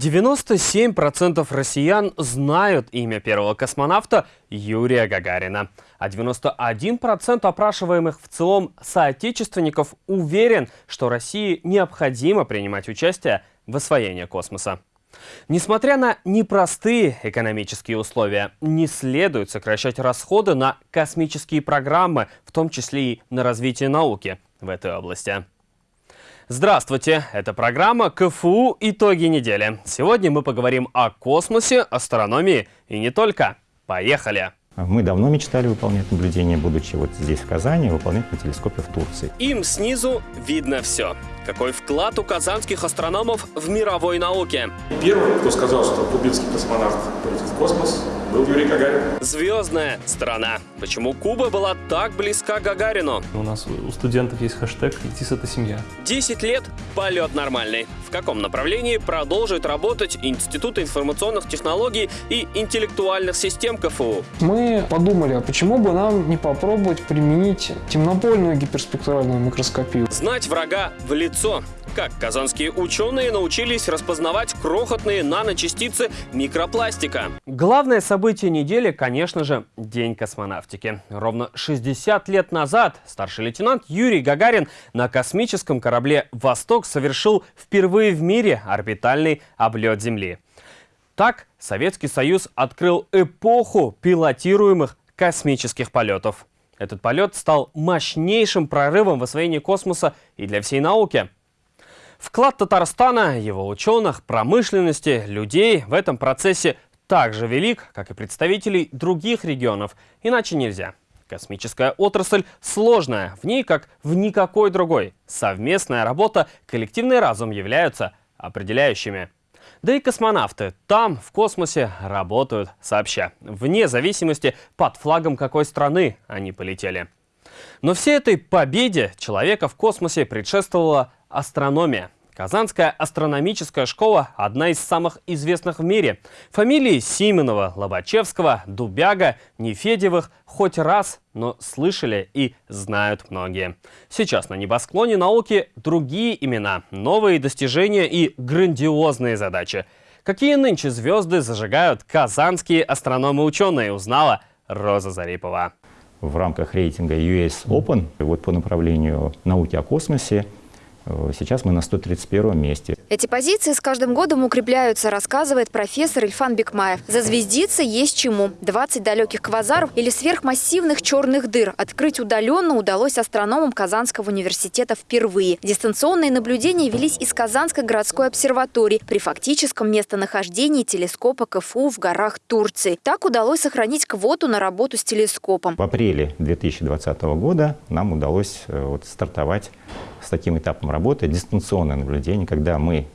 97% россиян знают имя первого космонавта Юрия Гагарина, а 91% опрашиваемых в целом соотечественников уверен, что России необходимо принимать участие в освоении космоса. Несмотря на непростые экономические условия, не следует сокращать расходы на космические программы, в том числе и на развитие науки в этой области. Здравствуйте, это программа КФУ «Итоги недели». Сегодня мы поговорим о космосе, астрономии и не только. Поехали! Мы давно мечтали выполнять наблюдения, будучи вот здесь, в Казани, выполнять на телескопе в Турции. Им снизу видно все. Какой вклад у казанских астрономов в мировой науке? Первый, кто сказал, что кубинский космонавт полетит в космос, был Юрий Гагарин. Звездная страна. Почему Куба была так близка к Гагарину? У нас у студентов есть хэштег «Летис – это семья». 10 лет – полет нормальный. В каком направлении продолжит работать Институт информационных технологий и интеллектуальных систем КФУ? Мы подумали, а почему бы нам не попробовать применить темнопольную гиперспектральную микроскопию? Знать врага в лицо. Как казанские ученые научились распознавать крохотные наночастицы микропластика? Главное событие недели, конечно же, День космонавтики. Ровно 60 лет назад старший лейтенант Юрий Гагарин на космическом корабле «Восток» совершил впервые в мире орбитальный облет Земли. Так Советский Союз открыл эпоху пилотируемых космических полетов. Этот полет стал мощнейшим прорывом в освоении космоса и для всей науки – Вклад Татарстана, его ученых, промышленности, людей в этом процессе так же велик, как и представителей других регионов. Иначе нельзя. Космическая отрасль сложная, в ней, как в никакой другой. Совместная работа, коллективный разум являются определяющими. Да и космонавты там, в космосе, работают сообща, вне зависимости, под флагом какой страны они полетели. Но всей этой победе человека в космосе предшествовала астрономия. Казанская астрономическая школа – одна из самых известных в мире. Фамилии Сименова, Лобачевского, Дубяга, Нефедевых хоть раз, но слышали и знают многие. Сейчас на небосклоне науки другие имена, новые достижения и грандиозные задачи. Какие нынче звезды зажигают казанские астрономы-ученые, узнала Роза Зарипова. В рамках рейтинга US Open, вот по направлению науки о космосе, сейчас мы на 131 месте. Эти позиции с каждым годом укрепляются, рассказывает профессор Ильфан Бекмаев. Зазвездиться есть чему. 20 далеких квазаров или сверхмассивных черных дыр открыть удаленно удалось астрономам Казанского университета впервые. Дистанционные наблюдения велись из Казанской городской обсерватории при фактическом местонахождении телескопа КФУ в горах Турции. Так удалось сохранить квоту на работу с телескопом. В апреле 2020 года нам удалось э, вот, стартовать с таким этапом работы дистанционное наблюдение, когда мы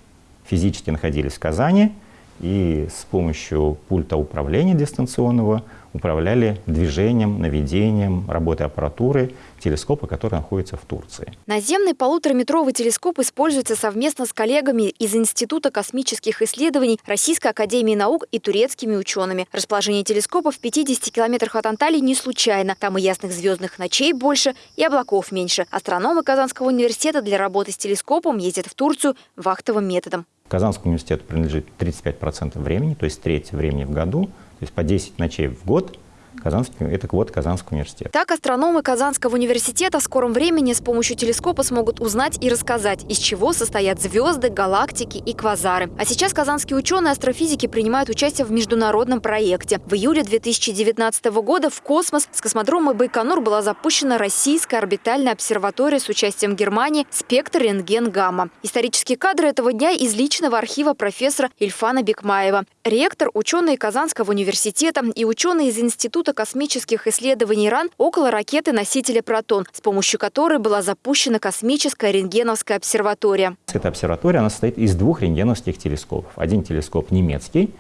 физически находились в Казани и с помощью пульта управления дистанционного управляли движением, наведением, работой аппаратуры телескопа, который находится в Турции. Наземный полутораметровый телескоп используется совместно с коллегами из Института космических исследований Российской академии наук и турецкими учеными. Расположение телескопа в 50 километрах от Анталии не случайно. Там и ясных звездных ночей больше, и облаков меньше. Астрономы Казанского университета для работы с телескопом ездят в Турцию вахтовым методом. Казанскому университету принадлежит 35% времени, то есть треть времени в году, то есть по 10 ночей в год Казанский, это квот Казанского университета. Так астрономы Казанского университета в скором времени с помощью телескопа смогут узнать и рассказать, из чего состоят звезды, галактики и квазары. А сейчас казанские ученые астрофизики принимают участие в международном проекте. В июле 2019 года в космос с космодрома Байконур была запущена российская орбитальная обсерватория с участием Германии «Спектр рентген гамма». Исторические кадры этого дня из личного архива профессора Ильфана Бекмаева. Ректор, ученые Казанского университета и ученые из Института космических исследований РАН около ракеты-носителя «Протон», с помощью которой была запущена космическая рентгеновская обсерватория. Эта обсерватория она состоит из двух рентгеновских телескопов. Один телескоп немецкий,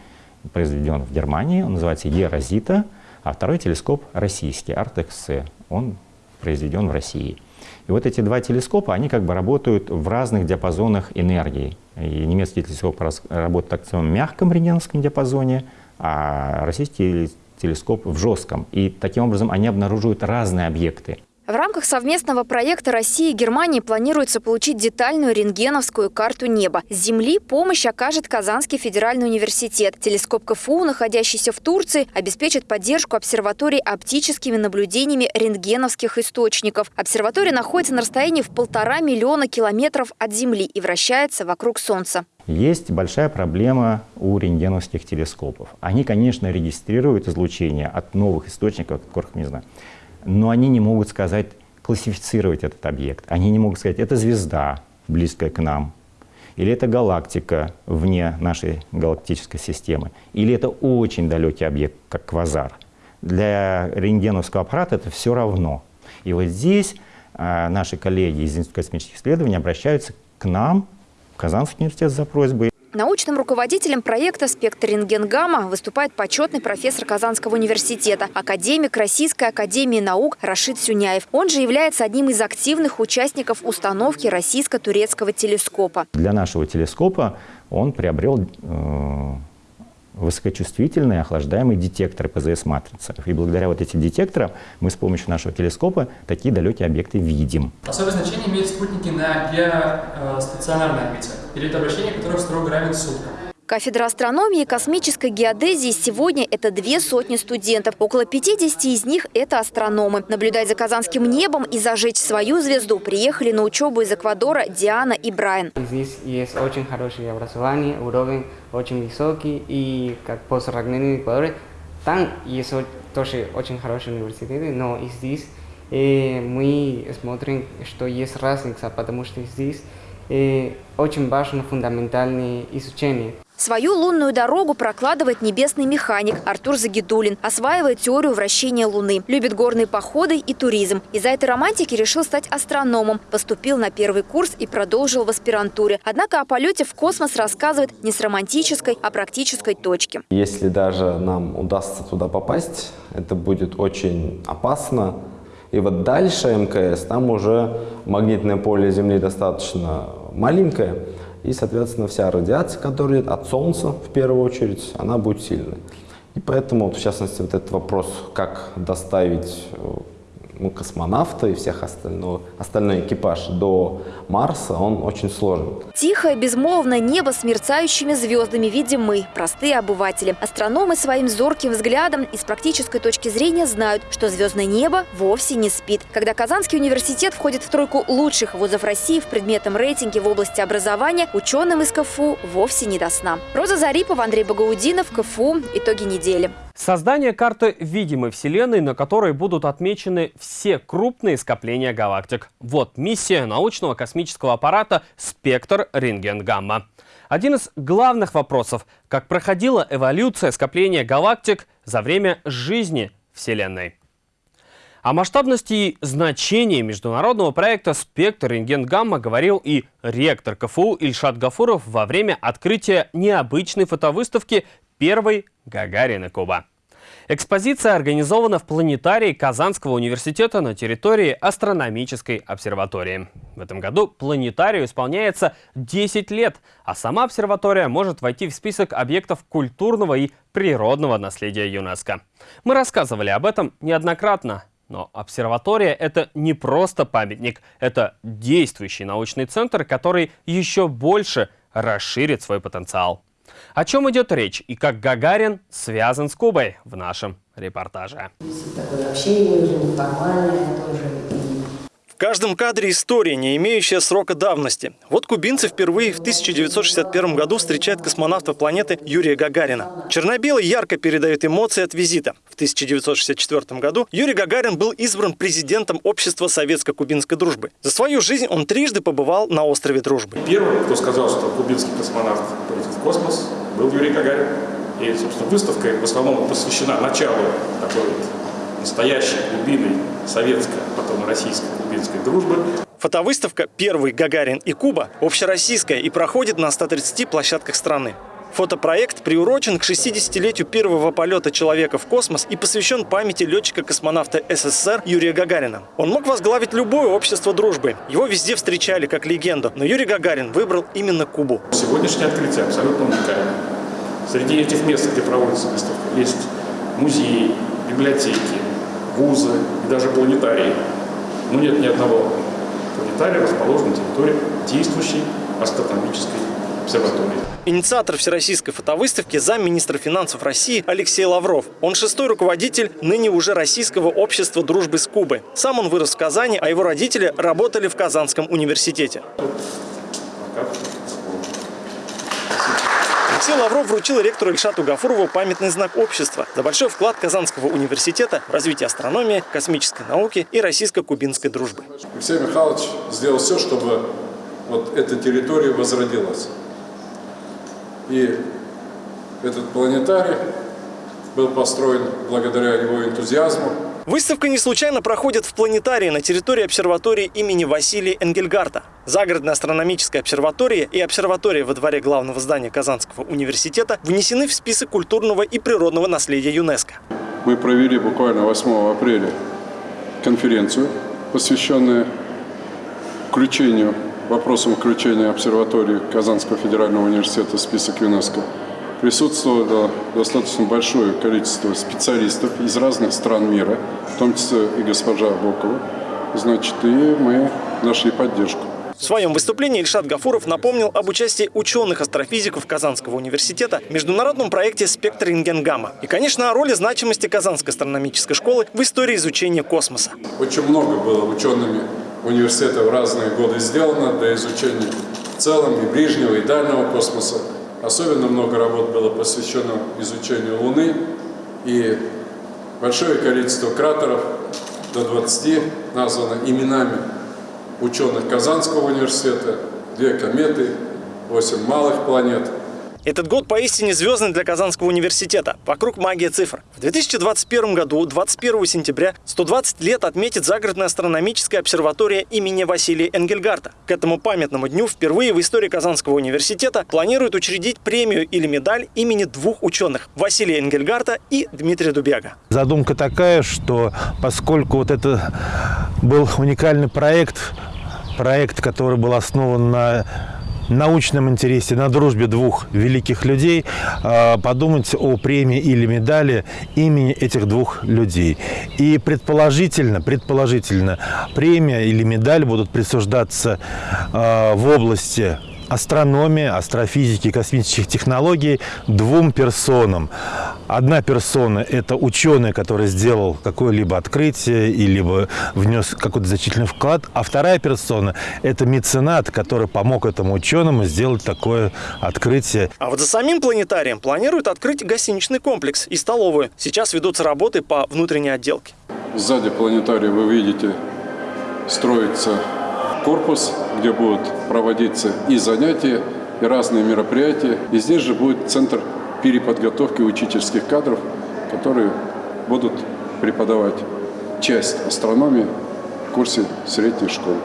произведен в Германии, он называется Ерозита, а второй телескоп российский, Артекс-С, он произведен в России. И вот эти два телескопа, они как бы работают в разных диапазонах энергии. И немецкий телескоп работает так в мягком рентгеновском диапазоне, а российский телескоп в жестком. И таким образом они обнаруживают разные объекты. В рамках совместного проекта России и Германии планируется получить детальную рентгеновскую карту неба. С Земли помощь окажет Казанский федеральный университет. Телескоп КФУ, находящийся в Турции, обеспечит поддержку обсерватории оптическими наблюдениями рентгеновских источников. Обсерватория находится на расстоянии в полтора миллиона километров от Земли и вращается вокруг Солнца. Есть большая проблема у рентгеновских телескопов. Они, конечно, регистрируют излучение от новых источников, которых не знаю но они не могут сказать, классифицировать этот объект. Они не могут сказать, это звезда, близкая к нам, или это галактика вне нашей галактической системы, или это очень далекий объект, как квазар. Для рентгеновского аппарата это все равно. И вот здесь а, наши коллеги из Института космических исследований обращаются к нам, в Казанский университет за просьбой Научным руководителем проекта «Спектр рентгенгамма» выступает почетный профессор Казанского университета, академик Российской академии наук Рашид Сюняев. Он же является одним из активных участников установки российско-турецкого телескопа. Для нашего телескопа он приобрел э высокочувствительные охлаждаемые детекторы ПЗС-матрицы. И благодаря вот этим детекторам мы с помощью нашего телескопа такие далекие объекты видим. Особое значение имеют спутники на геостационарной орбите, период обращения которых строго равен суткам. Кафедра астрономии и космической геодезии сегодня – это две сотни студентов. Около 50 из них – это астрономы. Наблюдать за казанским небом и зажечь свою звезду приехали на учебу из Эквадора Диана и Брайан. Здесь есть очень хорошее образование, уровень очень высокий. И как постсовременный Эквадоре, там есть тоже очень хорошие университеты, но и здесь э, мы смотрим, что есть разница, потому что здесь э, очень важно фундаментальное изучение. Свою лунную дорогу прокладывает небесный механик Артур Загидулин. Осваивает теорию вращения Луны. Любит горные походы и туризм. Из-за этой романтики решил стать астрономом. Поступил на первый курс и продолжил в аспирантуре. Однако о полете в космос рассказывает не с романтической, а практической точки. Если даже нам удастся туда попасть, это будет очень опасно. И вот дальше МКС, там уже магнитное поле Земли достаточно маленькое. И, соответственно, вся радиация, которая от Солнца, в первую очередь, она будет сильной. И поэтому, в частности, вот этот вопрос, как доставить э, ну, космонавта и всех остального, остальной экипаж до Марса, он очень сложен. Тихое, безмолвное небо с мерцающими звездами видим мы, простые обыватели. Астрономы своим зорким взглядом и с практической точки зрения знают, что звездное небо вовсе не спит. Когда Казанский университет входит в тройку лучших вузов России в предметном рейтинге в области образования, ученым из КФУ вовсе не до сна. Роза Зарипова, Андрей Багаудинов, КФУ. Итоги недели. Создание карты видимой Вселенной, на которой будут отмечены все крупные скопления галактик. Вот миссия научного космического аппарата «Спектр рентген-гамма». Один из главных вопросов – как проходила эволюция скопления галактик за время жизни Вселенной. О масштабности и значении международного проекта «Спектр рентген-гамма» говорил и ректор КФУ Ильшат Гафуров во время открытия необычной фотовыставки первой Гагарина Куба. Экспозиция организована в планетарии Казанского университета на территории астрономической обсерватории. В этом году планетарию исполняется 10 лет, а сама обсерватория может войти в список объектов культурного и природного наследия ЮНЕСКо. Мы рассказывали об этом неоднократно. Но обсерватория – это не просто памятник, это действующий научный центр, который еще больше расширит свой потенциал. О чем идет речь и как Гагарин связан с Кубой в нашем репортаже. Такое общение уже неформальное тоже. В каждом кадре история, не имеющая срока давности. Вот кубинцы впервые в 1961 году встречают космонавта планеты Юрия Гагарина. Черно-белый ярко передает эмоции от визита. В 1964 году Юрий Гагарин был избран президентом Общества советско-кубинской дружбы. За свою жизнь он трижды побывал на острове Дружбы. Первый, кто сказал, что кубинский космонавт полетит в космос, был Юрий Гагарин. И, собственно, выставка в основном посвящена началу такой настоящей глубины советской, потом российской кубинской дружбы. Фотовыставка «Первый Гагарин и Куба» общероссийская и проходит на 130 площадках страны. Фотопроект приурочен к 60-летию первого полета человека в космос и посвящен памяти летчика-космонавта СССР Юрия Гагарина. Он мог возглавить любое общество дружбы. Его везде встречали как легенду, но Юрий Гагарин выбрал именно Кубу. Сегодняшнее открытие абсолютно уникально. Среди этих мест, где проводится выставка, есть музеи, библиотеки, вузы и даже планетарии. но нет ни одного планетария, расположенного на территории действующей астрономической обсерватории. Инициатор Всероссийской фотовыставки – замминистра финансов России Алексей Лавров. Он шестой руководитель ныне уже Российского общества дружбы с Кубой. Сам он вырос в Казани, а его родители работали в Казанском университете. Алексей Лавров вручил ректору Ильшату Гафурову памятный знак общества за большой вклад Казанского университета в развитие астрономии, космической науки и российско-кубинской дружбы. Алексей Михайлович сделал все, чтобы вот эта территория возродилась. И этот планетарий был построен благодаря его энтузиазму. Выставка не случайно проходит в планетарии на территории обсерватории имени Василия Энгельгарта. Загородная астрономическая обсерватория и обсерватория во дворе главного здания Казанского университета внесены в список культурного и природного наследия ЮНЕСКО. Мы провели буквально 8 апреля конференцию, посвященную включению вопросом включения обсерватории Казанского федерального университета в список ЮНЕСКО присутствовало достаточно большое количество специалистов из разных стран мира, в том числе и госпожа Бокова. Значит, и мы нашли поддержку. В своем выступлении Ильшат Гафуров напомнил об участии ученых-астрофизиков Казанского университета в международном проекте «Спектр рентген-гамма» и, конечно, о роли значимости Казанской астрономической школы в истории изучения космоса. Очень много было учеными университета в разные годы сделано для изучения в целом и ближнего, и дальнего космоса. Особенно много работ было посвящено изучению Луны и большое количество кратеров, до 20 названо именами ученых Казанского университета, две кометы, 8 малых планет – этот год поистине звездный для Казанского университета. Вокруг магия цифр. В 2021 году, 21 сентября, 120 лет отметит загородная астрономическая обсерватория имени Василия Энгельгарта. К этому памятному дню впервые в истории Казанского университета планируют учредить премию или медаль имени двух ученых – Василия Энгельгарта и Дмитрия Дубяга. Задумка такая, что поскольку вот это был уникальный проект, проект, который был основан на научном интересе, на дружбе двух великих людей, а, подумать о премии или медали имени этих двух людей. И предположительно, предположительно, премия или медаль будут присуждаться а, в области астрономии, астрофизики, космических технологий двум персонам. Одна персона – это ученый, который сделал какое-либо открытие или внес какой-то значительный вклад, а вторая персона – это меценат, который помог этому ученому сделать такое открытие. А вот за самим планетарием планируют открыть гостиничный комплекс и столовую. Сейчас ведутся работы по внутренней отделке. Сзади планетария вы видите строится корпус, где будут проводиться и занятия, и разные мероприятия. И здесь же будет центр переподготовки учительских кадров, которые будут преподавать часть астрономии в курсе средней школы.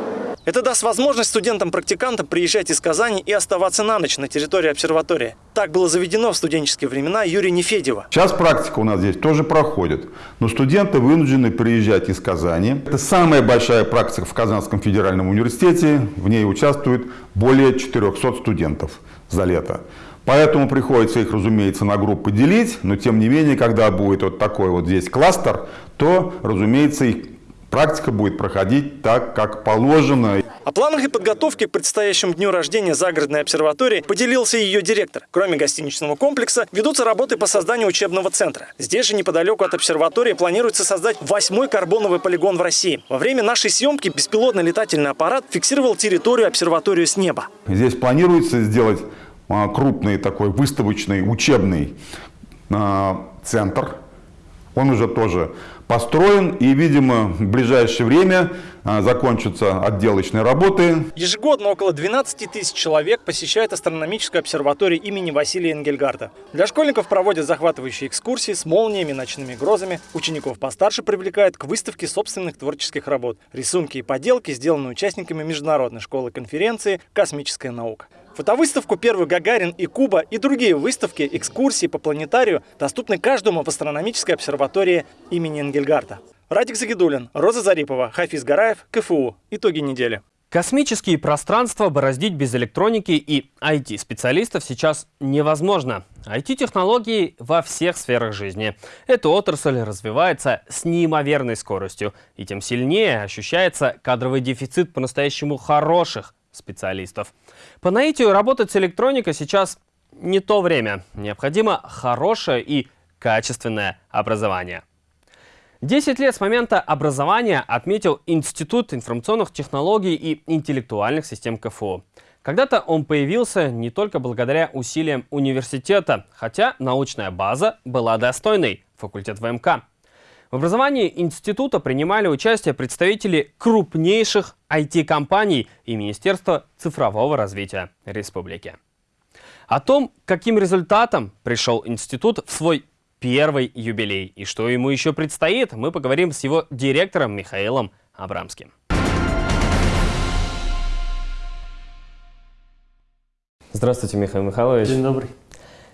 Это даст возможность студентам-практикантам приезжать из Казани и оставаться на ночь на территории обсерватории. Так было заведено в студенческие времена Юрия Нефедева. Сейчас практика у нас здесь тоже проходит, но студенты вынуждены приезжать из Казани. Это самая большая практика в Казанском федеральном университете. В ней участвует более 400 студентов за лето. Поэтому приходится их, разумеется, на группы делить, но тем не менее, когда будет вот такой вот здесь кластер, то, разумеется, их Практика будет проходить так, как положено. О планах и подготовке к предстоящему дню рождения загородной обсерватории поделился ее директор. Кроме гостиничного комплекса, ведутся работы по созданию учебного центра. Здесь же неподалеку от обсерватории планируется создать восьмой карбоновый полигон в России. Во время нашей съемки беспилотный летательный аппарат фиксировал территорию обсерватории с неба. Здесь планируется сделать а, крупный такой выставочный учебный а, центр. Он уже тоже построен и, видимо, в ближайшее время а, закончатся отделочные работы. Ежегодно около 12 тысяч человек посещают астрономическую обсерваторию имени Василия Энгельгарта. Для школьников проводят захватывающие экскурсии с молниями, ночными грозами. Учеников постарше привлекают к выставке собственных творческих работ. Рисунки и поделки сделаны участниками международной школы конференции «Космическая наука». Фотовыставку «Первый Гагарин» и «Куба» и другие выставки, экскурсии по планетарию доступны каждому в астрономической обсерватории имени Энгельгарта. Радик Загидулин, Роза Зарипова, Хафиз Гараев, КФУ. Итоги недели. Космические пространства бороздить без электроники и IT-специалистов сейчас невозможно. IT-технологии во всех сферах жизни. Эта отрасль развивается с неимоверной скоростью, и тем сильнее ощущается кадровый дефицит по-настоящему хороших специалистов. По наитию работать с электроникой сейчас не то время. Необходимо хорошее и качественное образование. 10 лет с момента образования отметил Институт информационных технологий и интеллектуальных систем КФУ. Когда-то он появился не только благодаря усилиям университета, хотя научная база была достойной – факультет ВМК. В образовании института принимали участие представители крупнейших IT-компаний и Министерства цифрового развития республики. О том, каким результатом пришел институт в свой первый юбилей и что ему еще предстоит, мы поговорим с его директором Михаилом Абрамским. Здравствуйте, Михаил Михайлович. День добрый.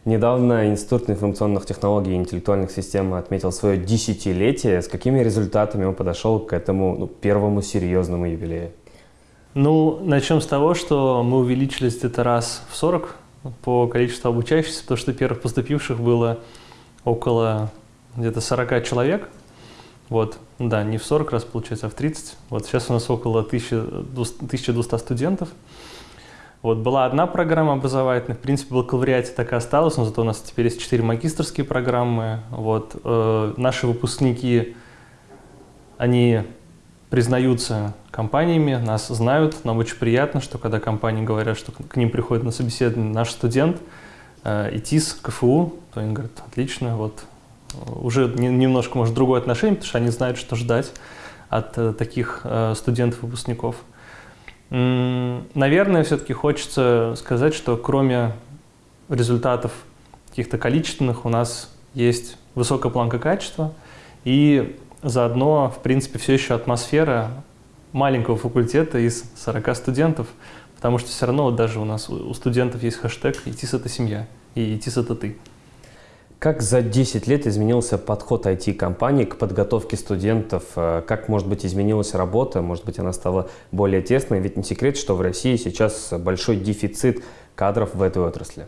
Недавно Институт информационных технологий и интеллектуальных систем отметил свое десятилетие. С какими результатами он подошел к этому ну, первому серьезному юбилею? Ну, начнем с того, что мы увеличились где-то раз в 40 по количеству обучающихся, потому что первых поступивших было около где-то 40 человек. Вот, да, не в 40 раз, получается, а в 30. Вот сейчас у нас около 1200 студентов. Вот была одна программа образовательная, в принципе, бакалавриате так и осталось, но зато у нас теперь есть четыре магистрские программы. Вот, э, наши выпускники, они признаются компаниями, нас знают. Нам очень приятно, что когда компании говорят, что к ним приходит на собеседование наш студент, э, ИТИС, КФУ, то они говорят, отлично, вот уже немножко, может, другое отношение, потому что они знают, что ждать от э, таких э, студентов-выпускников. Наверное, все-таки хочется сказать, что кроме результатов каких-то количественных у нас есть высокая планка качества и заодно, в принципе, все еще атмосфера маленького факультета из 40 студентов, потому что все равно даже у нас у студентов есть хэштег «ИТИС – это семья» и «ИТИС – это ты». Как за 10 лет изменился подход IT-компаний к подготовке студентов? Э, как, может быть, изменилась работа? Может быть, она стала более тесной? Ведь не секрет, что в России сейчас большой дефицит кадров в этой отрасли.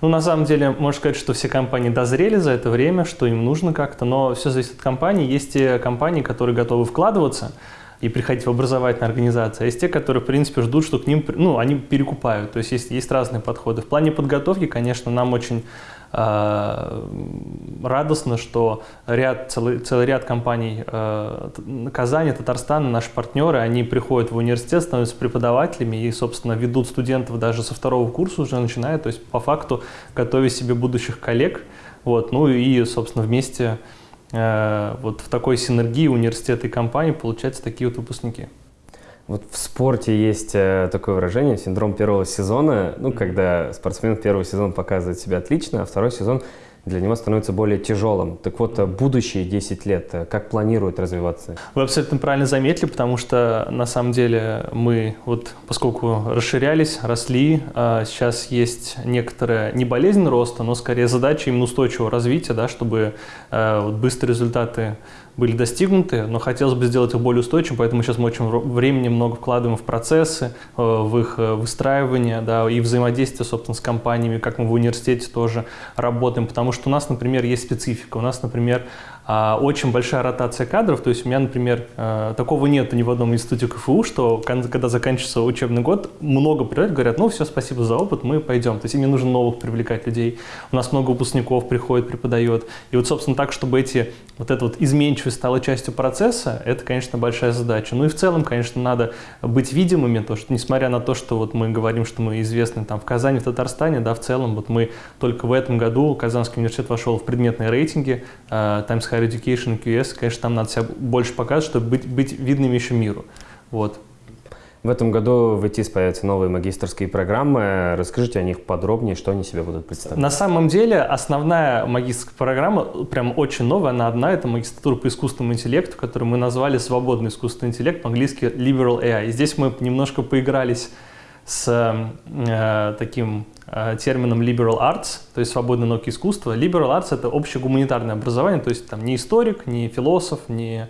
Ну, на самом деле, можно сказать, что все компании дозрели за это время, что им нужно как-то, но все зависит от компании. Есть те компании, которые готовы вкладываться, и приходить в образовательные организации, а есть те, которые, в принципе, ждут, что к ним, ну, они перекупают. То есть есть, есть разные подходы. В плане подготовки, конечно, нам очень радостно, что ряд, целый, целый ряд компаний э, Казани, Татарстана, наши партнеры, они приходят в университет, становятся преподавателями и, собственно, ведут студентов даже со второго курса уже начиная, то есть по факту готовя себе будущих коллег. Вот, ну и, собственно, вместе э, вот в такой синергии университета и компании получаются такие вот выпускники. Вот в спорте есть э, такое выражение «синдром первого сезона», ну, когда спортсмен первый сезон показывает себя отлично, а второй сезон для него становится более тяжелым. Так вот, будущие 10 лет, э, как планируют развиваться? Вы абсолютно правильно заметили, потому что на самом деле мы, вот поскольку расширялись, росли, а сейчас есть некоторая не болезнь роста, но скорее задача именно устойчивого развития, да, чтобы э, вот быстрые результаты были достигнуты, но хотелось бы сделать их более устойчивым, поэтому сейчас мы очень времени много вкладываем в процессы, э, в их э, выстраивание, да, и взаимодействие, собственно, с компаниями, как мы в университете тоже работаем, потому что у нас, например, есть специфика. У нас, например, очень большая ротация кадров. То есть у меня, например, э, такого нет ни в одном институте КФУ, что когда заканчивается учебный год, много приходят, говорят, ну все, спасибо за опыт, мы пойдем. То есть им не нужно новых привлекать людей. У нас много выпускников приходит, преподает. И вот, собственно, так, чтобы эти, вот эта вот изменчивость стала частью процесса, это, конечно, большая задача. Ну и в целом, конечно, надо быть видимыми, то, что несмотря на то, что вот мы говорим, что мы известны там в Казани, в Татарстане, да, в целом, вот мы только в этом году, Казанский университет вошел в предметные рейтинги uh, Times Higher Education QS, конечно, там надо себя больше показывать, чтобы быть, быть видными еще миру. Вот. В этом году в ИТИС появятся новые магистрские программы. Расскажите о них подробнее, что они себя будут представлять. На самом деле основная магистрская программа, прям очень новая, она одна, это магистратура по искусственному интеллекту, которую мы назвали «Свободный искусственный интеллект», по-английски «Liberal AI». И здесь мы немножко поигрались с э, таким э, термином liberal arts, то есть свободные науки искусства. Liberal arts — это общее гуманитарное образование, то есть там не историк, не философ, не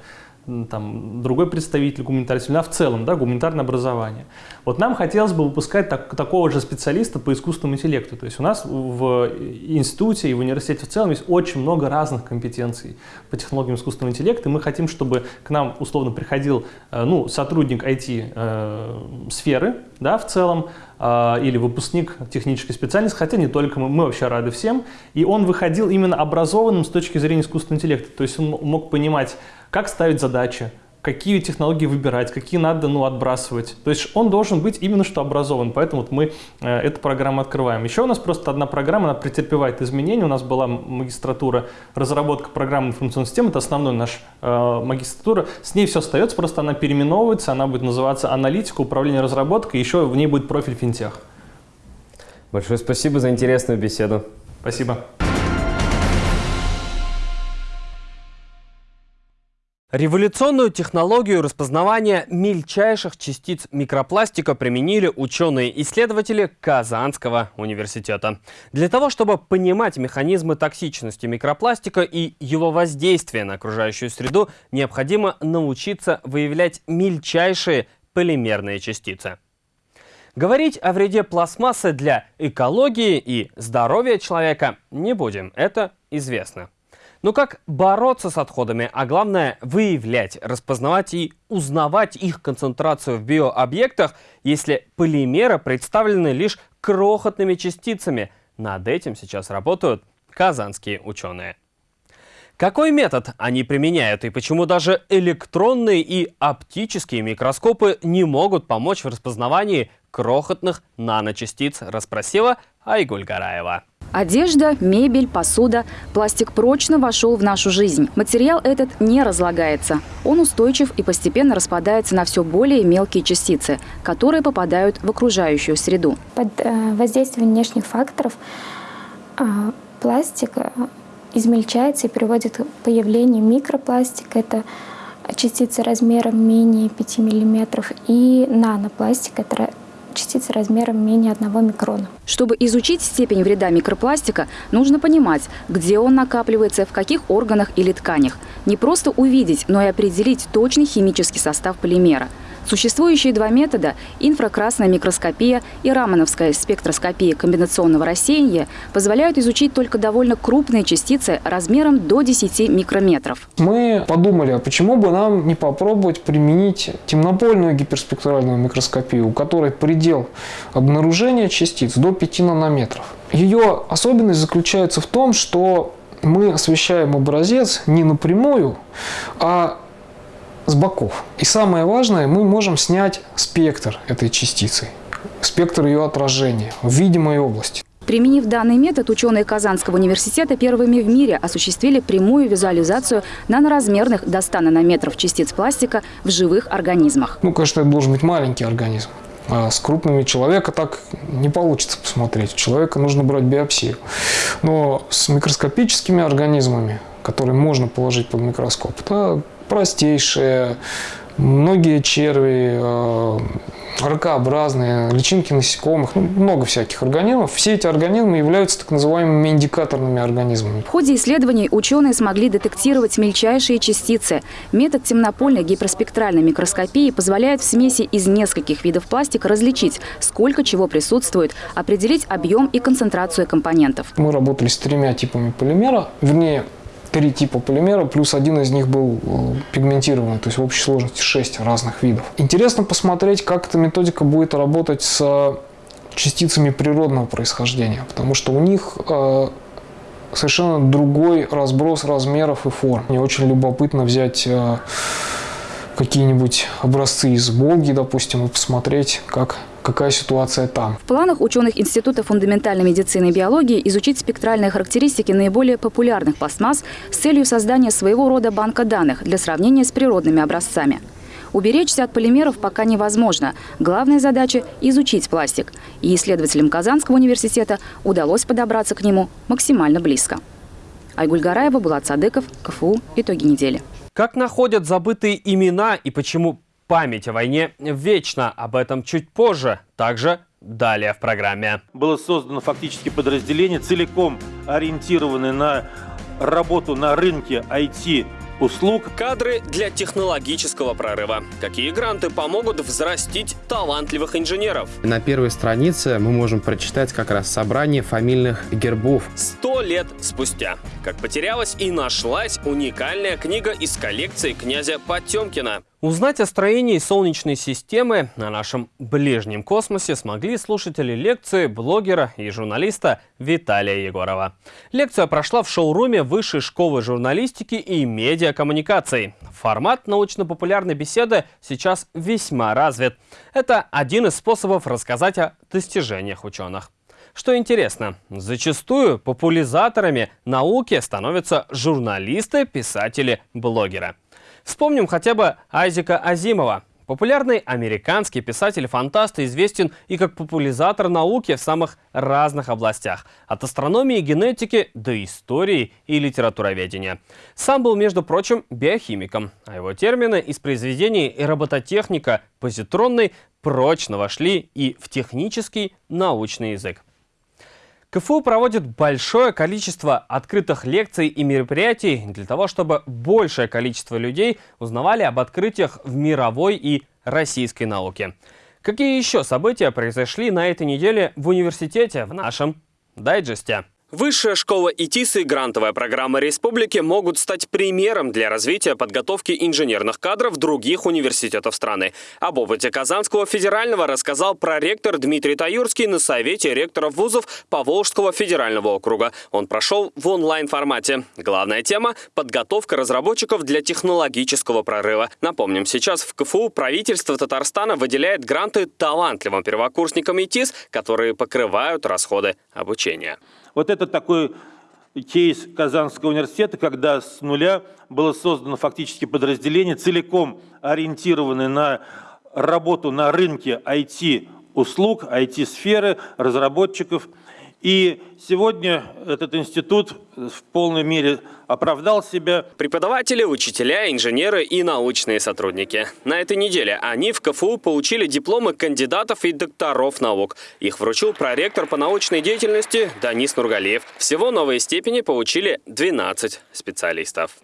там, другой представитель гуманитарной семьи, а в целом, да, гуманитарное образование. Вот нам хотелось бы выпускать так, такого же специалиста по искусственному интеллекту. То есть у нас в институте и в университете в целом есть очень много разных компетенций по технологиям искусственного интеллекта, и мы хотим, чтобы к нам условно приходил э, ну, сотрудник IT-сферы, э, да, в целом, э, или выпускник технической специальности, хотя не только мы, мы вообще рады всем, и он выходил именно образованным с точки зрения искусственного интеллекта, то есть он мог понимать, как ставить задачи, какие технологии выбирать, какие надо ну, отбрасывать. То есть он должен быть именно что образован, поэтому вот мы э, эту программу открываем. Еще у нас просто одна программа, она претерпевает изменения. У нас была магистратура разработка программы информационной системы, это основной наш э, магистратура. С ней все остается, просто она переименовывается, она будет называться аналитика, управление разработкой, еще в ней будет профиль финтех. Большое спасибо за интересную беседу. Спасибо. Революционную технологию распознавания мельчайших частиц микропластика применили ученые-исследователи Казанского университета. Для того, чтобы понимать механизмы токсичности микропластика и его воздействия на окружающую среду, необходимо научиться выявлять мельчайшие полимерные частицы. Говорить о вреде пластмассы для экологии и здоровья человека не будем, это известно. Но как бороться с отходами, а главное выявлять, распознавать и узнавать их концентрацию в биообъектах, если полимеры представлены лишь крохотными частицами? Над этим сейчас работают казанские ученые. Какой метод они применяют и почему даже электронные и оптические микроскопы не могут помочь в распознавании крохотных наночастиц, расспросила Айгуль Гараева. Одежда, мебель, посуда. Пластик прочно вошел в нашу жизнь. Материал этот не разлагается. Он устойчив и постепенно распадается на все более мелкие частицы, которые попадают в окружающую среду. Под э, воздействием внешних факторов а, пластик э, измельчается и приводит к появлению микропластика. Это частицы размером менее 5 мм и нанопластик. Это частицы размером менее 1 микрона. Чтобы изучить степень вреда микропластика, нужно понимать, где он накапливается, в каких органах или тканях. Не просто увидеть, но и определить точный химический состав полимера – Существующие два метода – инфракрасная микроскопия и рамановская спектроскопия комбинационного рассеяния – позволяют изучить только довольно крупные частицы размером до 10 микрометров. Мы подумали, а почему бы нам не попробовать применить темнопольную гиперспектральную микроскопию, у которой предел обнаружения частиц до 5 нанометров. Ее особенность заключается в том, что мы освещаем образец не напрямую, а с боков. И самое важное, мы можем снять спектр этой частицы, спектр ее отражения в видимой области. Применив данный метод, ученые Казанского университета первыми в мире осуществили прямую визуализацию наноразмерных до 100 нанометров частиц пластика в живых организмах. Ну, конечно, это должен быть маленький организм. А с крупными человека так не получится посмотреть. У человека нужно брать биопсию. Но с микроскопическими организмами, которые можно положить под микроскоп, это простейшие, многие черви, э, ракообразные, личинки насекомых, ну, много всяких организмов. Все эти организмы являются так называемыми индикаторными организмами. В ходе исследований ученые смогли детектировать мельчайшие частицы. Метод темнопольной гиперспектральной микроскопии позволяет в смеси из нескольких видов пластика различить, сколько чего присутствует, определить объем и концентрацию компонентов. Мы работали с тремя типами полимера, вернее, три типа полимера, плюс один из них был э, пигментированный, то есть в общей сложности шесть разных видов. Интересно посмотреть, как эта методика будет работать с частицами природного происхождения, потому что у них э, совершенно другой разброс размеров и форм. Мне очень любопытно взять э, какие-нибудь образцы из Волги, допустим, и посмотреть, как какая ситуация там. В планах ученых Института фундаментальной медицины и биологии изучить спектральные характеристики наиболее популярных пластмасс с целью создания своего рода банка данных для сравнения с природными образцами. Уберечься от полимеров пока невозможно. Главная задача – изучить пластик. И исследователям Казанского университета удалось подобраться к нему максимально близко. Айгуль Гараева, Булат Садыков, КФУ. Итоги недели. Как находят забытые имена и почему Память о войне вечна. Об этом чуть позже. Также далее в программе. Было создано фактически подразделение, целиком ориентированное на работу на рынке IT услуг. Кадры для технологического прорыва. Какие гранты помогут взрастить талантливых инженеров? На первой странице мы можем прочитать как раз собрание фамильных гербов. Сто лет спустя. Как потерялась и нашлась уникальная книга из коллекции князя Потемкина. Узнать о строении Солнечной системы на нашем ближнем космосе смогли слушатели лекции блогера и журналиста Виталия Егорова. Лекция прошла в шоуруме Высшей школы журналистики и медиакоммуникаций. Формат научно-популярной беседы сейчас весьма развит. Это один из способов рассказать о достижениях ученых. Что интересно, зачастую популяризаторами науки становятся журналисты, писатели, блогеры. Вспомним хотя бы Айзека Азимова. Популярный американский писатель-фантаст известен и как популяризатор науки в самых разных областях. От астрономии и генетики до истории и литературоведения. Сам был, между прочим, биохимиком, а его термины из произведений робототехника, позитронный прочно вошли и в технический научный язык. КФУ проводит большое количество открытых лекций и мероприятий для того, чтобы большее количество людей узнавали об открытиях в мировой и российской науке. Какие еще события произошли на этой неделе в университете в нашем дайджесте? Высшая школа ИТИС и грантовая программа республики могут стать примером для развития подготовки инженерных кадров других университетов страны. Об опыте Казанского федерального рассказал проректор Дмитрий Таюрский на совете ректоров вузов Поволжского федерального округа. Он прошел в онлайн-формате. Главная тема – подготовка разработчиков для технологического прорыва. Напомним, сейчас в КФУ правительство Татарстана выделяет гранты талантливым первокурсникам ИТИС, которые покрывают расходы обучения. Вот это такой кейс Казанского университета, когда с нуля было создано фактически подразделение, целиком ориентированное на работу на рынке IT-услуг, IT-сферы, разработчиков – и сегодня этот институт в полной мере оправдал себя. Преподаватели, учителя, инженеры и научные сотрудники. На этой неделе они в КФУ получили дипломы кандидатов и докторов наук. Их вручил проректор по научной деятельности Данис Нургалиев. Всего новые степени получили 12 специалистов.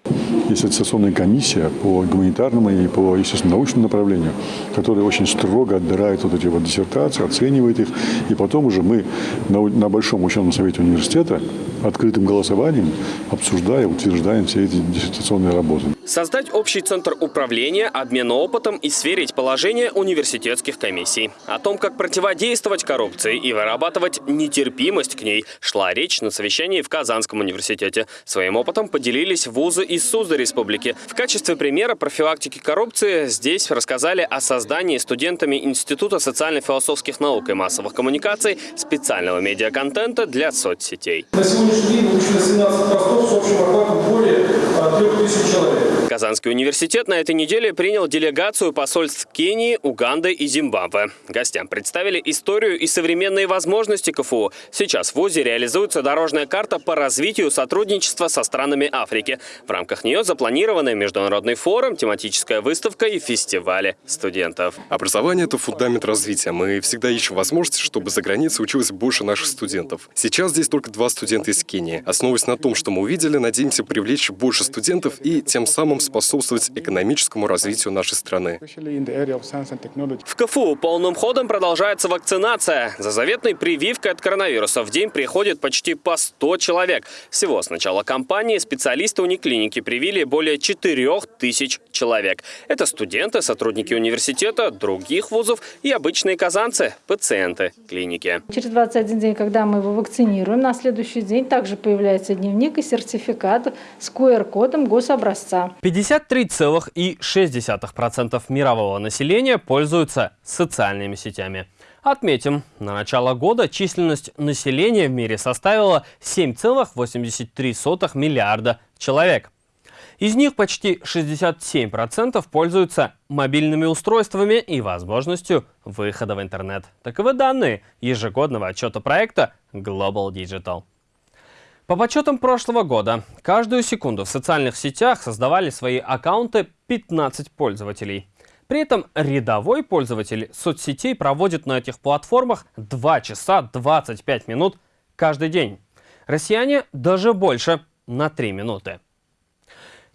Есть аттестационная комиссия по гуманитарному и по, естественно, научному направлению, которая очень строго отбирает вот эти вот диссертации, оценивает их. И потом уже мы на, на Большом ученом совете университета открытым голосованием обсуждаем, утверждаем все эти диссертационные работы. Создать общий центр управления, обмена опытом и сверить положение университетских комиссий. О том, как противодействовать коррупции и вырабатывать нетерпимость к ней, шла речь на совещании в Казанском университете. Своим опытом поделились вузы из Суза Республики. В качестве примера профилактики коррупции здесь рассказали о создании студентами Института социально-философских наук и массовых коммуникаций специального медиаконтента для соцсетей. На сегодняшний день выучено 17 постов с общим охватом более 3000 человек. Казанский университет на этой неделе принял делегацию посольств Кении, Уганды и Зимбабве. Гостям представили историю и современные возможности КФУ. Сейчас в ВУЗе реализуется дорожная карта по развитию сотрудничества со странами Африки. В рамках нее запланированы международный форум, тематическая выставка и фестивали студентов. Образование – это фундамент развития. Мы всегда ищем возможности, чтобы за границей училось больше наших студентов. Сейчас здесь только два студента из Кении. Основываясь на том, что мы увидели, надеемся привлечь больше студентов и тем самым способствовать экономическому развитию нашей страны. В КФУ полным ходом продолжается вакцинация. За заветной прививкой от коронавируса в день приходит почти по 100 человек. Всего с начала кампании специалисты униклиники привили более 4 тысяч человек. Это студенты, сотрудники университета, других вузов и обычные казанцы, пациенты клиники. Через 21 день, когда мы его вакцинируем, на следующий день также появляется дневник и сертификат с QR-кодом гособразца. 53,6% мирового населения пользуются социальными сетями. Отметим, на начало года численность населения в мире составила 7,83 миллиарда человек. Из них почти 67% пользуются мобильными устройствами и возможностью выхода в интернет. Таковы данные ежегодного отчета проекта Global Digital. По подсчетам прошлого года, каждую секунду в социальных сетях создавали свои аккаунты 15 пользователей. При этом рядовой пользователь соцсетей проводит на этих платформах 2 часа 25 минут каждый день. Россияне даже больше, на 3 минуты.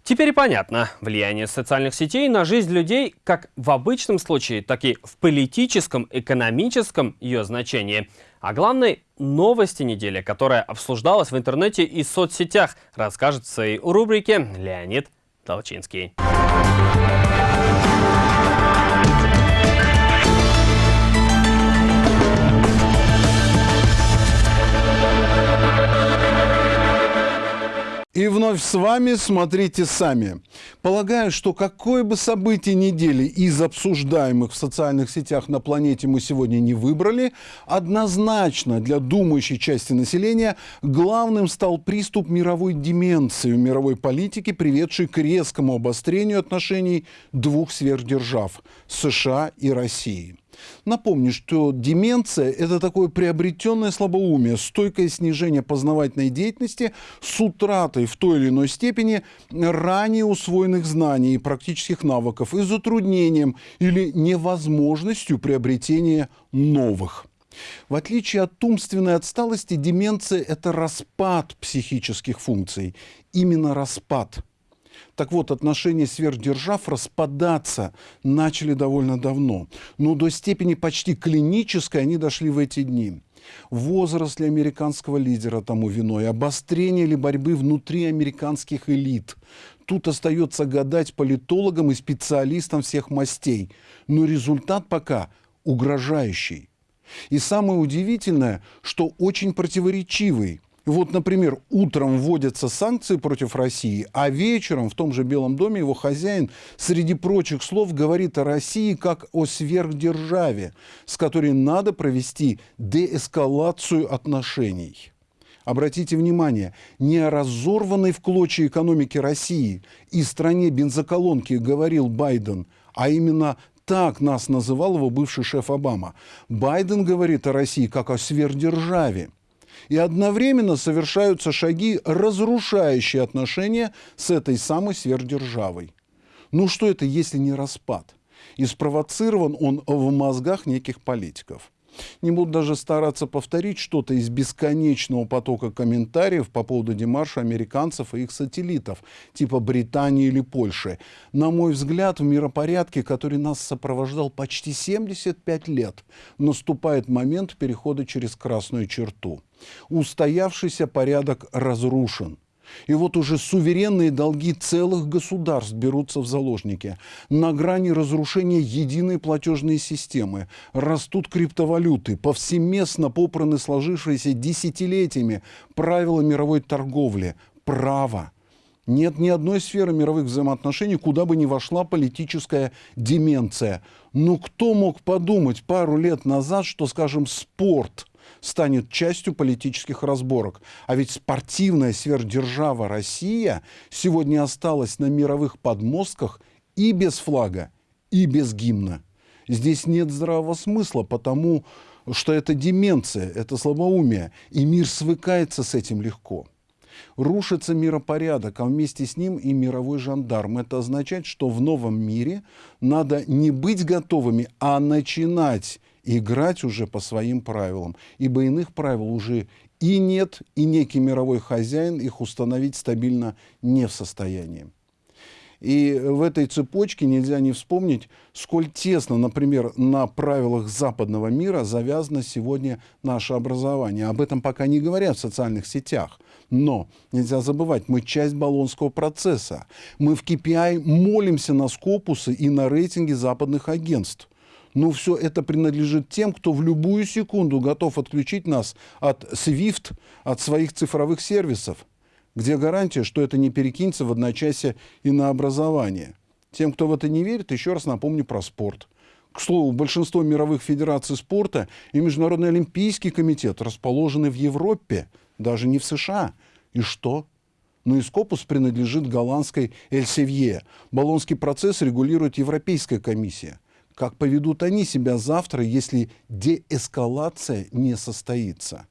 Теперь понятно, влияние социальных сетей на жизнь людей как в обычном случае, так и в политическом, экономическом ее значении. А главной новости недели, которая обсуждалась в интернете и соцсетях, расскажет в своей рубрике Леонид Толчинский. И вновь с вами «Смотрите сами». Полагаю, что какое бы событие недели из обсуждаемых в социальных сетях на планете мы сегодня не выбрали, однозначно для думающей части населения главным стал приступ мировой деменции в мировой политике, приведший к резкому обострению отношений двух сверхдержав – США и России. Напомню, что деменция – это такое приобретенное слабоумие, стойкое снижение познавательной деятельности с утратой в той или иной степени ранее усвоенных знаний и практических навыков и затруднением или невозможностью приобретения новых. В отличие от умственной отсталости, деменция – это распад психических функций. Именно распад – так вот, отношения сверхдержав распадаться начали довольно давно, но до степени почти клинической они дошли в эти дни. Возраст ли американского лидера тому виной, обострение ли борьбы внутри американских элит. Тут остается гадать политологам и специалистам всех мастей, но результат пока угрожающий. И самое удивительное, что очень противоречивый – вот, например, утром вводятся санкции против России, а вечером в том же Белом доме его хозяин среди прочих слов говорит о России как о сверхдержаве, с которой надо провести деэскалацию отношений. Обратите внимание, не о разорванной в клочья экономике России и стране бензоколонки говорил Байден, а именно так нас называл его бывший шеф Обама. Байден говорит о России как о сверхдержаве и одновременно совершаются шаги, разрушающие отношения с этой самой сверхдержавой. Ну что это, если не распад? И спровоцирован он в мозгах неких политиков. Не буду даже стараться повторить что-то из бесконечного потока комментариев по поводу демарша американцев и их сателлитов, типа Британии или Польши. На мой взгляд, в миропорядке, который нас сопровождал почти 75 лет, наступает момент перехода через красную черту. Устоявшийся порядок разрушен. И вот уже суверенные долги целых государств берутся в заложники. На грани разрушения единой платежной системы. Растут криптовалюты, повсеместно попраны сложившиеся десятилетиями правила мировой торговли, право. Нет ни одной сферы мировых взаимоотношений, куда бы ни вошла политическая деменция. Но кто мог подумать пару лет назад, что, скажем, спорт – станет частью политических разборок. А ведь спортивная сверхдержава Россия сегодня осталась на мировых подмостках и без флага, и без гимна. Здесь нет здравого смысла, потому что это деменция, это слабоумие, и мир свыкается с этим легко. Рушится миропорядок, а вместе с ним и мировой жандарм. Это означает, что в новом мире надо не быть готовыми, а начинать играть уже по своим правилам, ибо иных правил уже и нет, и некий мировой хозяин их установить стабильно не в состоянии. И в этой цепочке нельзя не вспомнить, сколь тесно, например, на правилах западного мира завязано сегодня наше образование. Об этом пока не говорят в социальных сетях. Но нельзя забывать, мы часть баллонского процесса. Мы в KPI молимся на скопусы и на рейтинги западных агентств. Но все это принадлежит тем, кто в любую секунду готов отключить нас от SWIFT, от своих цифровых сервисов. Где гарантия, что это не перекинется в одночасье и на образование? Тем, кто в это не верит, еще раз напомню про спорт. К слову, большинство мировых федераций спорта и Международный олимпийский комитет расположены в Европе, даже не в США. И что? Но ну, Ископус принадлежит голландской Эльсевье. Болонский процесс регулирует Европейская комиссия – как поведут они себя завтра, если деэскалация не состоится?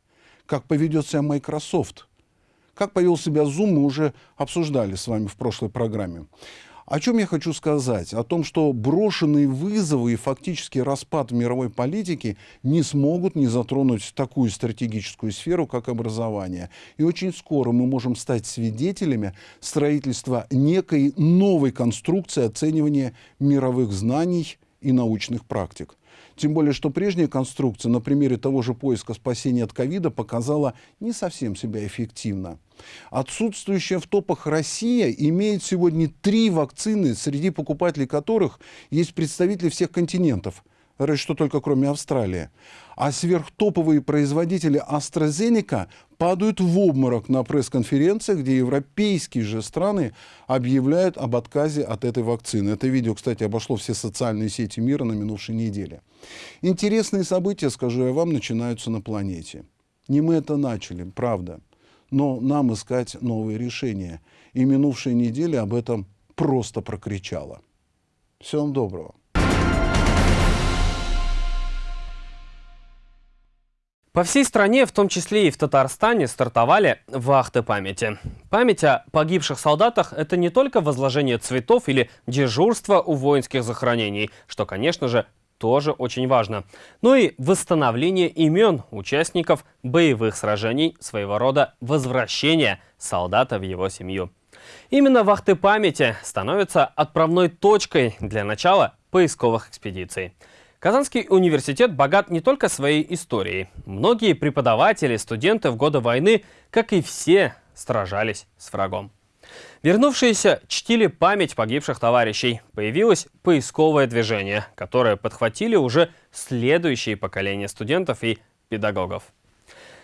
Как поведет себя Microsoft? Как повел себя Zoom, мы уже обсуждали с вами в прошлой программе. О чем я хочу сказать? О том, что брошенные вызовы и фактически распад мировой политики не смогут не затронуть такую стратегическую сферу, как образование. И очень скоро мы можем стать свидетелями строительства некой новой конструкции оценивания мировых знаний и научных практик. Тем более, что прежняя конструкция на примере того же поиска спасения от ковида показала не совсем себя эффективно. Отсутствующая в топах Россия имеет сегодня три вакцины, среди покупателей которых есть представители всех континентов – разве что только кроме Австралии. А сверхтоповые производители AstraZeneca падают в обморок на пресс-конференциях, где европейские же страны объявляют об отказе от этой вакцины. Это видео, кстати, обошло все социальные сети мира на минувшей неделе. Интересные события, скажу я вам, начинаются на планете. Не мы это начали, правда. Но нам искать новые решения. И минувшая неделя об этом просто прокричала. Всего вам доброго. По всей стране, в том числе и в Татарстане, стартовали вахты памяти. Память о погибших солдатах – это не только возложение цветов или дежурство у воинских захоронений, что, конечно же, тоже очень важно, но и восстановление имен участников боевых сражений, своего рода возвращение солдата в его семью. Именно вахты памяти становятся отправной точкой для начала поисковых экспедиций. Казанский университет богат не только своей историей. Многие преподаватели, студенты в годы войны, как и все, сражались с врагом. Вернувшиеся чтили память погибших товарищей. Появилось поисковое движение, которое подхватили уже следующие поколения студентов и педагогов.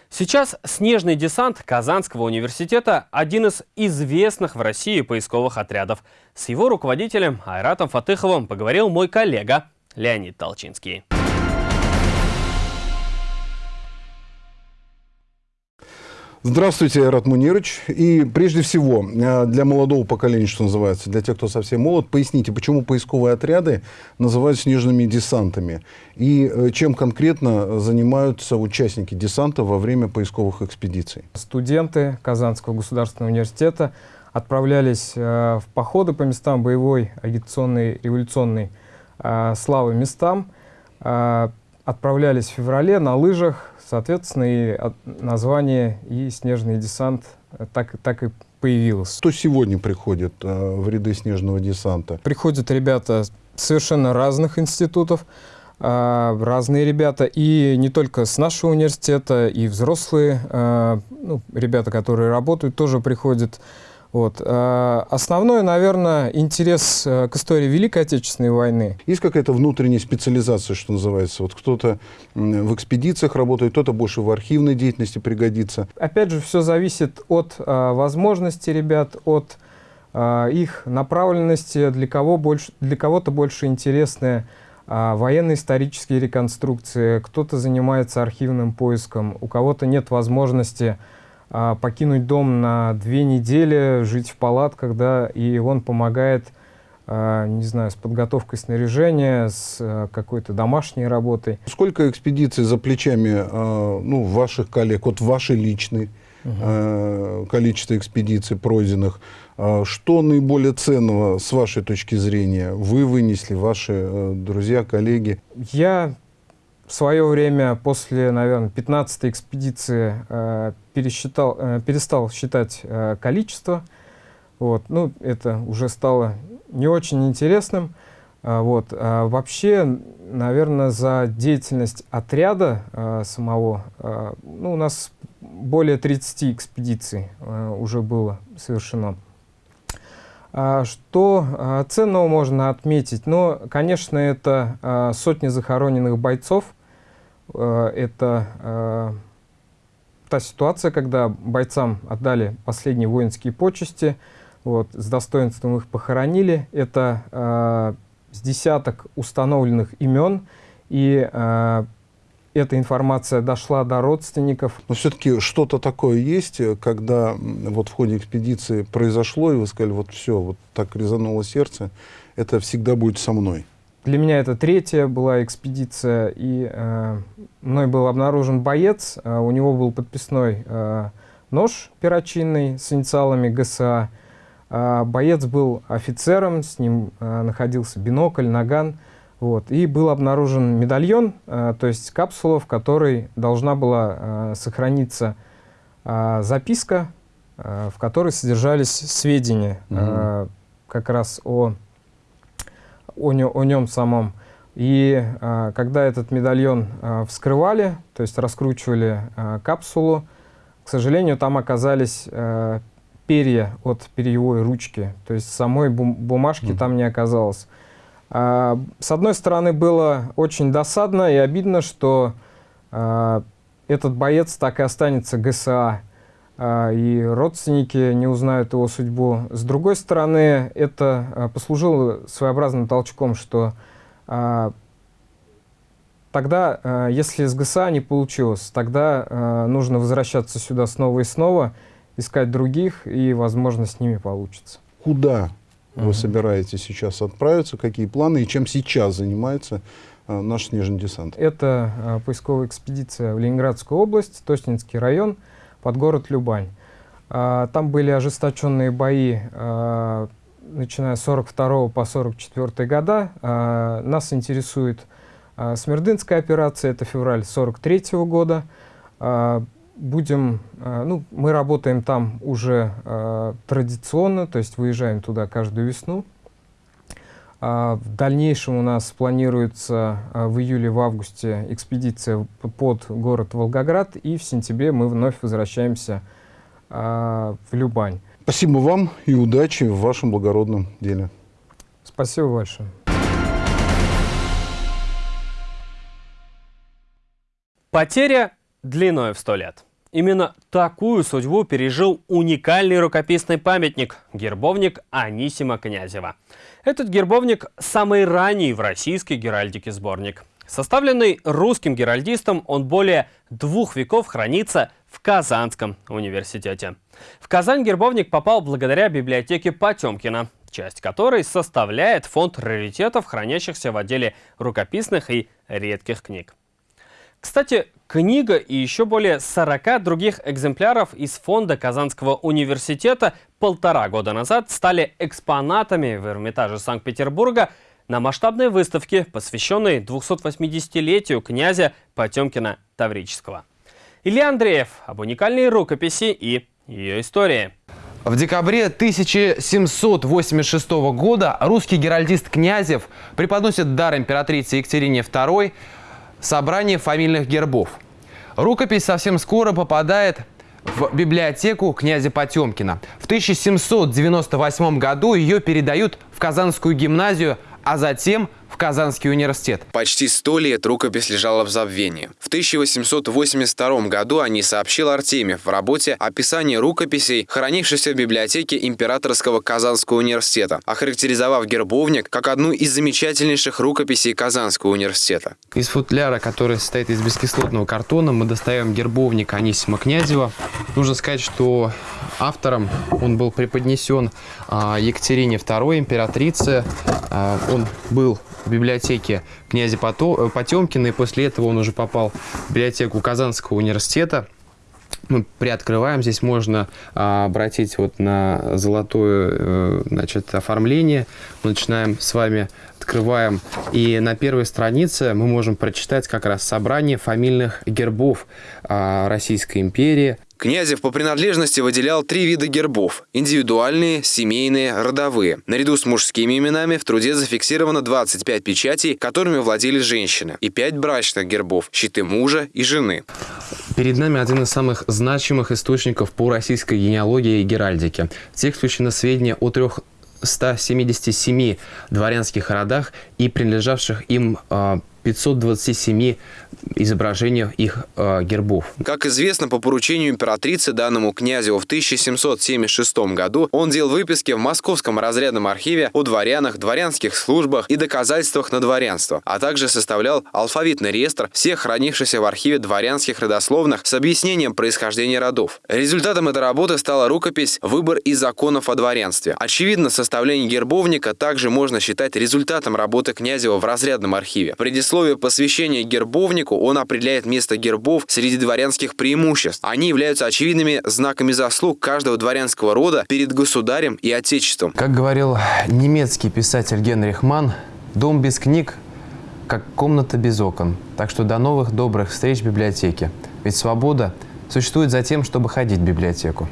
Сейчас снежный десант Казанского университета – один из известных в России поисковых отрядов. С его руководителем Айратом Фатыховым поговорил мой коллега Леонид Толчинский. Здравствуйте, Айрат Мунирович. И прежде всего, э, для молодого поколения, что называется, для тех, кто совсем молод, поясните, почему поисковые отряды называют снежными десантами? И э, чем конкретно занимаются участники десанта во время поисковых экспедиций? Студенты Казанского государственного университета отправлялись э, в походы по местам боевой, агитационной, революционной славы местам. Э, отправлялись в феврале на лыжах, соответственно, и название и снежный десант так, так и появилось. Кто сегодня приходит э, в ряды снежного десанта? Приходят ребята совершенно разных институтов, э, разные ребята, и не только с нашего университета, и взрослые э, ну, ребята, которые работают, тоже приходят вот. А, основной, наверное, интерес э, к истории Великой Отечественной войны. Есть какая-то внутренняя специализация, что называется? Вот кто-то в экспедициях работает, кто-то больше в архивной деятельности пригодится. Опять же, все зависит от а, возможностей ребят, от а, их направленности, для кого больше, для кого-то больше интересны военно-исторические реконструкции, кто-то занимается архивным поиском, у кого-то нет возможности покинуть дом на две недели, жить в палатках, да, и он помогает, а, не знаю, с подготовкой снаряжения, с а, какой-то домашней работой. Сколько экспедиций за плечами ну, ваших коллег, вот вашей личной, угу. количество экспедиций пройденных? Что наиболее ценного с вашей точки зрения вы вынесли, ваши э, друзья, коллеги? Я в свое время, после, наверное, 15-й экспедиции, э, пересчитал, э, перестал считать э, количество. Вот. Ну, это уже стало не очень интересным. А, вот. А вообще, наверное, за деятельность отряда э, самого, э, ну, у нас более 30 экспедиций э, уже было совершено. А что а, ценного можно отметить? Ну, конечно, это а, сотни захороненных бойцов. Это та ситуация, когда бойцам отдали последние воинские почести, вот, с достоинством их похоронили. Это с десяток установленных имен и эта информация дошла до родственников. Но все-таки что-то такое есть, когда вот в ходе экспедиции произошло, и вы сказали, вот все, вот так резануло сердце, это всегда будет со мной. Для меня это третья была экспедиция, и э, мной был обнаружен боец, э, у него был подписной э, нож перочинный с инициалами ГСА, Боец был офицером, с ним находился бинокль, наган. Вот, и был обнаружен медальон, то есть капсула, в которой должна была сохраниться записка, в которой содержались сведения угу. как раз о, о, о нем самом. И когда этот медальон вскрывали, то есть раскручивали капсулу, к сожалению, там оказались перья от перьевой ручки, то есть самой бум бумажки mm. там не оказалось. А, с одной стороны, было очень досадно и обидно, что а, этот боец так и останется ГСА, а, и родственники не узнают его судьбу. С другой стороны, это послужило своеобразным толчком, что тогда, если с ГСА не получилось, тогда нужно возвращаться сюда снова и снова, искать других, и, возможно, с ними получится. Куда вы собираетесь сейчас отправиться, какие планы и чем сейчас занимается наш снежный десант? Это поисковая экспедиция в Ленинградскую область, Тоснинский район, под город Любань. Там были ожесточенные бои начиная с 42 по 44 года. А, нас интересует а, Смердынская операция, это февраль 43 -го года. А, будем, ну, мы работаем там уже традиционно, то есть выезжаем туда каждую весну. В дальнейшем у нас планируется в июле, в августе экспедиция под город Волгоград, и в сентябре мы вновь возвращаемся в Любань. Спасибо вам и удачи в вашем благородном деле. Спасибо большое. Потеря длиной в сто лет. Именно такую судьбу пережил уникальный рукописный памятник – гербовник Анисима Князева. Этот гербовник – самый ранний в российской геральдике сборник. Составленный русским геральдистом, он более двух веков хранится в Казанском университете. В Казань гербовник попал благодаря библиотеке Потемкина, часть которой составляет фонд раритетов, хранящихся в отделе рукописных и редких книг. Кстати, книга и еще более 40 других экземпляров из фонда Казанского университета полтора года назад стали экспонатами в Эрмитаже Санкт-Петербурга на масштабной выставке, посвященной 280-летию князя Потемкина Таврического. Илья Андреев об уникальной рукописи и ее истории. В декабре 1786 года русский геральдист Князев преподносит дар императрице Екатерине II собрание фамильных гербов. Рукопись совсем скоро попадает в библиотеку князя Потемкина. В 1798 году ее передают в Казанскую гимназию, а затем в Казанский университет. Почти сто лет рукопись лежала в забвении. В 1882 году о ней сообщил Артемьев в работе «Описание рукописей, хранившихся в библиотеке Императорского Казанского университета», охарактеризовав гербовник как одну из замечательнейших рукописей Казанского университета. Из футляра, который состоит из бескислотного картона, мы достаем гербовник Анисима Князева. Нужно сказать, что автором он был преподнесен а, Екатерине II, императрице. А, он был в библиотеке князя э, Потемкина, и после этого он уже попал в библиотеку Казанского университета. Мы приоткрываем, здесь можно а, обратить вот на золотое э, значит, оформление. Мы начинаем с вами, открываем, и на первой странице мы можем прочитать как раз собрание фамильных гербов а, Российской империи. Князев по принадлежности выделял три вида гербов – индивидуальные, семейные, родовые. Наряду с мужскими именами в труде зафиксировано 25 печатей, которыми владели женщины, и 5 брачных гербов – щиты мужа и жены. Перед нами один из самых значимых источников по российской генеалогии и геральдике. В текст включено сведения о трех 177 дворянских родах и принадлежавших им а, 527 изображениях их э, гербов. Как известно, по поручению императрицы данному князю в 1776 году он делал выписки в Московском разрядном архиве о дворянах, дворянских службах и доказательствах на дворянство, а также составлял алфавитный реестр всех хранившихся в архиве дворянских родословных с объяснением происхождения родов. Результатом этой работы стала рукопись «Выбор из законов о дворянстве». Очевидно, составление гербовника также можно считать результатом работы Князева в разрядном архиве. Предисловие посвящения гербовнику он определяет место гербов среди дворянских преимуществ. Они являются очевидными знаками заслуг каждого дворянского рода перед государем и отечеством. Как говорил немецкий писатель Генрих Манн, дом без книг как комната без окон. Так что до новых добрых встреч в библиотеке. Ведь свобода существует за тем, чтобы ходить в библиотеку.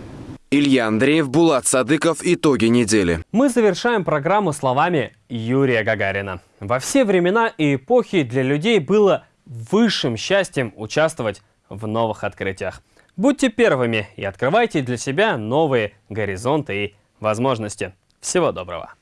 Илья Андреев, Булат Садыков. Итоги недели. Мы завершаем программу словами Юрия Гагарина. Во все времена и эпохи для людей было высшим счастьем участвовать в новых открытиях. Будьте первыми и открывайте для себя новые горизонты и возможности. Всего доброго!